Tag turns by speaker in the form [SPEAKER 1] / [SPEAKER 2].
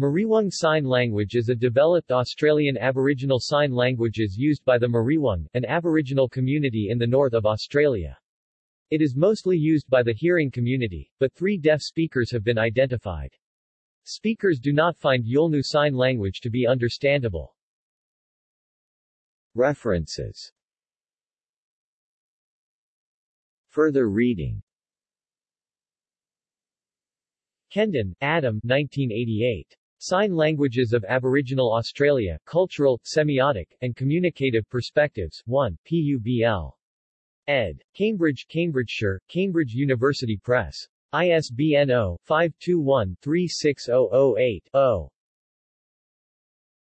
[SPEAKER 1] Mariwung Sign Language is a developed Australian Aboriginal sign languages used by the Mariwung, an Aboriginal community in the north of Australia. It is mostly used by the hearing community, but three deaf speakers have been identified. Speakers do not find Yolngu Sign Language to be understandable. References Further reading Kendon, Adam 1988. Sign Languages of Aboriginal Australia, Cultural, Semiotic, and Communicative Perspectives, 1, PUBL. ed. Cambridge, Cambridgeshire, Cambridge University Press. ISBN 0-521-36008-0.